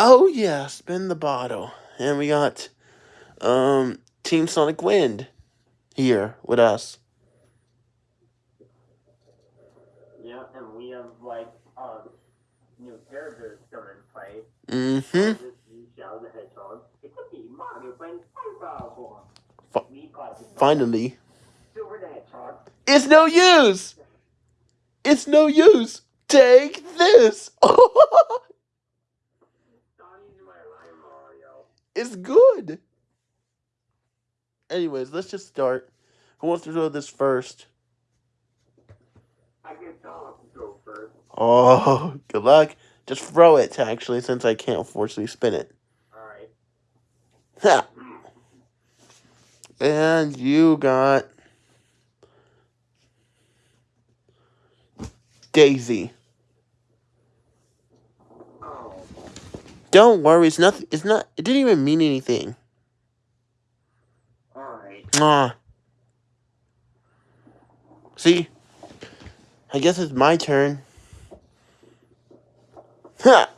Oh yeah, spin the bottle. And we got um Team Sonic Wind here with us. Yeah, and we have like uh new characters come and play. Mm-hmm. This Shadow the Hedgehog. It could be Mario playing SpongeBob for Fi- me classic. Finally. Silver the Hedgehog. It's no use! It's no use! Take this! Donnie's my line Mario. It's good! Anyways, let's just start. Who wants to throw this first? I guess I'll go first. Oh, good luck. Just throw it, actually, since I can't forcefully spin it. Alright. Ha! And you got Daisy. Don't worry, it's nothing. It's not. It didn't even mean anything. Alright. Ah. See, I guess it's my turn. Ha!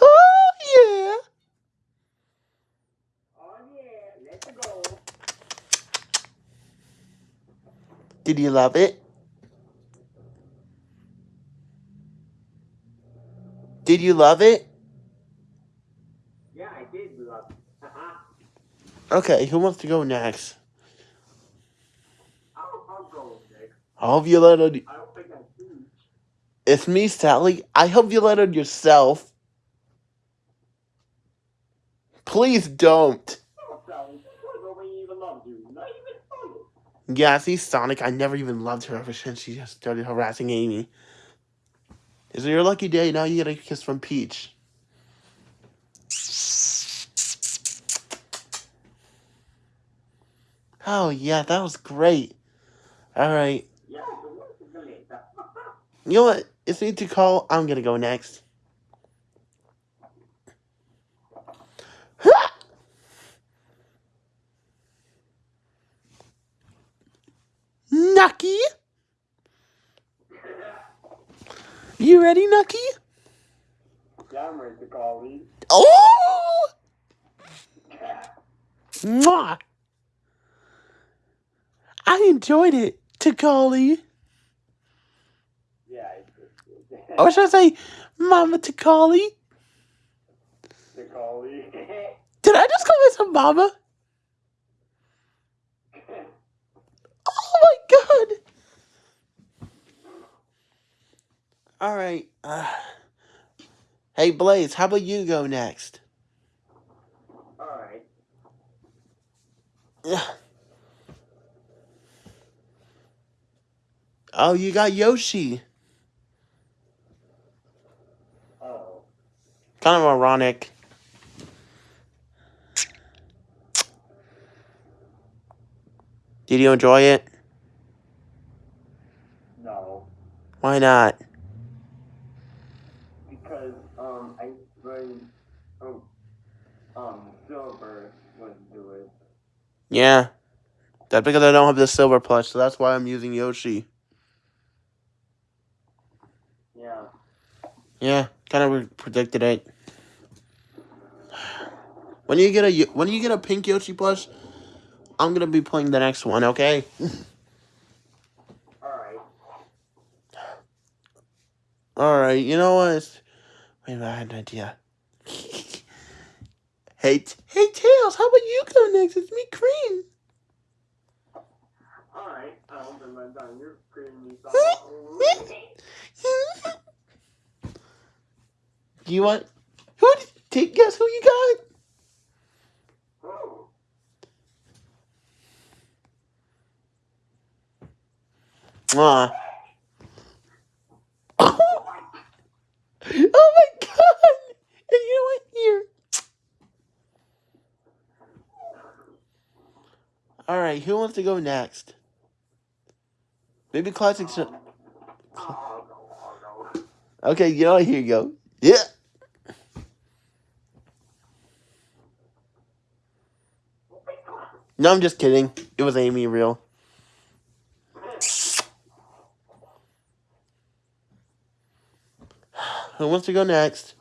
Oh yeah! Oh yeah, let's go. Did you love it? Did you love it? Yeah, I did love. Haha. Uh-huh. Okay, who wants to go next? I'll, I'll go next. I hope you let it. I don't think I'm huge. It's me, Sally. I hope you let it yourself. Please don't. Sally, nobody even loves you. Not even funny. Yeah, see, Sonic, I never even loved her ever since she just started harassing Amy. Is it your lucky day? Now you get a kiss from Peach. Oh, yeah, that was great. All right. You know what? It's me to call. I'm going to go next. Nucky? You ready, Nucky? yeah, I'm ready to call me. Oh! Mwah! I enjoyed it, Takali. Yeah. Or should I say, Mama Takali? me. Did I just call myself Mama? Oh my god! Alright, uh. Hey Blaze, how about you go next? Alright. Ugh. Oh, you got Yoshi. Oh. Kind of ironic. Did you enjoy it? No. Why not? Because, um, I when um, Silver wouldn't do it. Yeah. That's because I don't have the silver plush, so that's why I'm using Yoshi. Yeah. Yeah, kind of predicted it. When you get a when you get a pink Yoshi plush, I'm gonna be playing the next one. Okay. Alright. All right. You know what? Wait I had an idea. hey, T- hey, Tails. How about you go next? It's me, Cream. Alright. I'll open my tongue. You're creaming me you want? Who? Did, take guess who you got? Oh. Mwah. Oh my god! And you know what? Here. All right, who wants to go next? Maybe classic. Oh, no, oh, no. okay, you know? Here you go. Yeah. No, I'm just kidding. It was Amy real. Who wants to go next?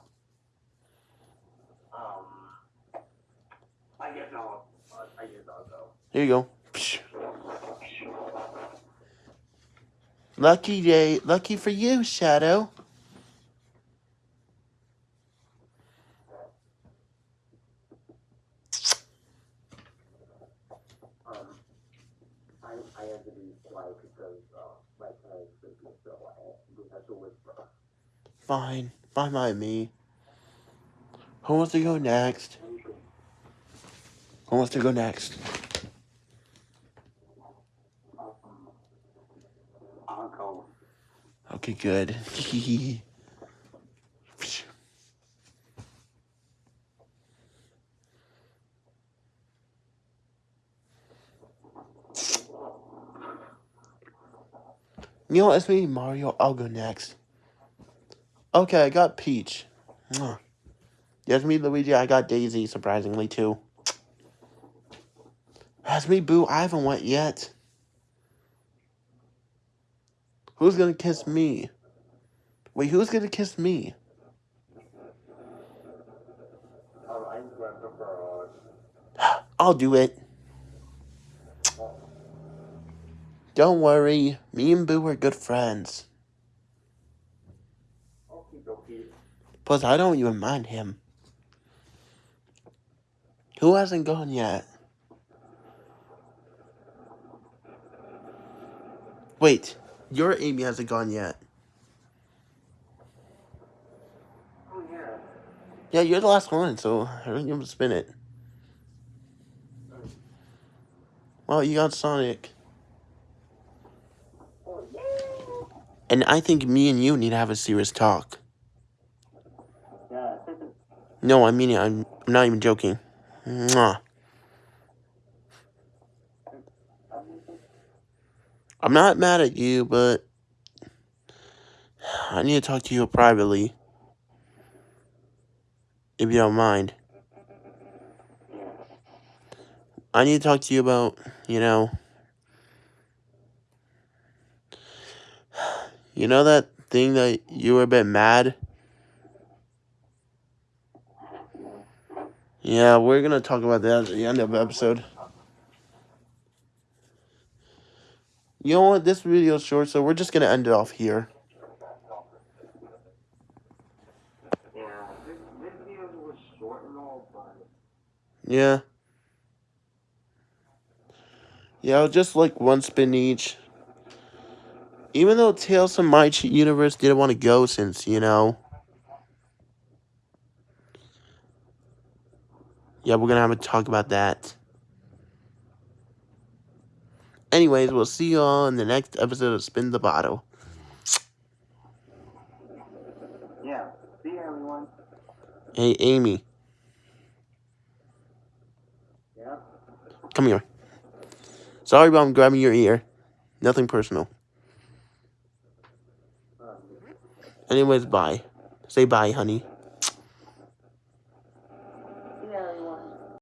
Go. Here you go. Lucky day. Lucky for you, Shadow. Fine. Fine by me. Who wants to go next? Who wants to go next? Okay, good. you know? It's me, Mario. I'll go next. Okay, I got Peach. Yes, me, Luigi. I got Daisy, surprisingly, too. That's me, Boo. I haven't went yet. Who's gonna kiss me? Wait, who's gonna kiss me? I'll do it. Don't worry. Me and Boo are good friends. Plus, I don't even mind him. Who hasn't gone yet? Wait, your Amy hasn't gone yet. Oh, yeah. Yeah, you're the last one, so I don't even spin it. Well, you got Sonic. Oh, yeah. And I think me and you need to have a serious talk. Yeah. No, I mean it. I'm, I'm not even joking. Mwah. I'm not mad at you, but I need to talk to you privately. If you don't mind. I need to talk to you about, you know, you know that thing that you were a bit mad? Yeah, we're gonna talk about that at the end of the episode. You know what? This video's short, so we're just gonna end it off here. Yeah. Video Yeah. Yeah, just like one spin each. Even though Tails from My Universe didn't want to go since, you know. Yeah, we're gonna have a talk about that. Anyways, we'll see you all in the next episode of Spin the Bottle. yeah. See you, everyone. Hey, Amy, Yeah. come here. Sorry about grabbing your ear. Nothing personal. Um, Anyways, bye. Say bye, honey.